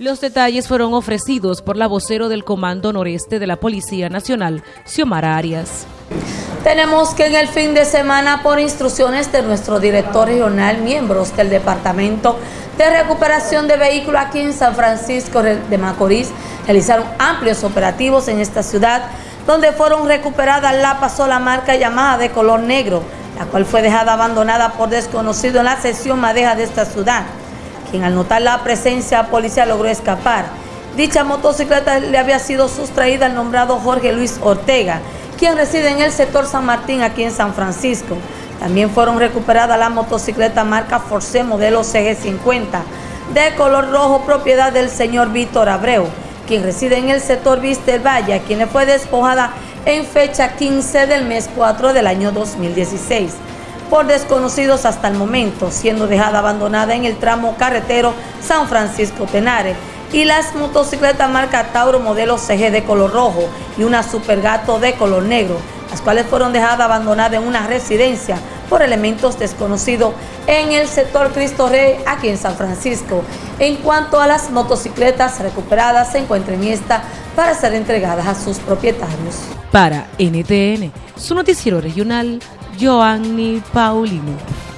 Los detalles fueron ofrecidos por la vocero del Comando Noreste de la Policía Nacional, Xiomara Arias. Tenemos que en el fin de semana, por instrucciones de nuestro director regional, miembros del Departamento de Recuperación de Vehículos aquí en San Francisco de Macorís, realizaron amplios operativos en esta ciudad, donde fueron recuperadas la pasola marca llamada de color negro, la cual fue dejada abandonada por desconocido en la sección madeja de esta ciudad quien al notar la presencia policial logró escapar. Dicha motocicleta le había sido sustraída al nombrado Jorge Luis Ortega, quien reside en el sector San Martín, aquí en San Francisco. También fueron recuperadas la motocicleta marca Force modelo CG50 de color rojo, propiedad del señor Víctor Abreu, quien reside en el sector Vista del Valle, quien fue despojada en fecha 15 del mes 4 del año 2016 por desconocidos hasta el momento, siendo dejada abandonada en el tramo carretero San Francisco Tenares. Y las motocicletas marca Tauro modelo CG de color rojo y una Supergato de color negro, las cuales fueron dejadas abandonadas en una residencia por elementos desconocidos en el sector Cristo Rey aquí en San Francisco. En cuanto a las motocicletas recuperadas, se encuentran en esta para ser entregadas a sus propietarios. Para NTN, su noticiero regional, Joanny Paulino.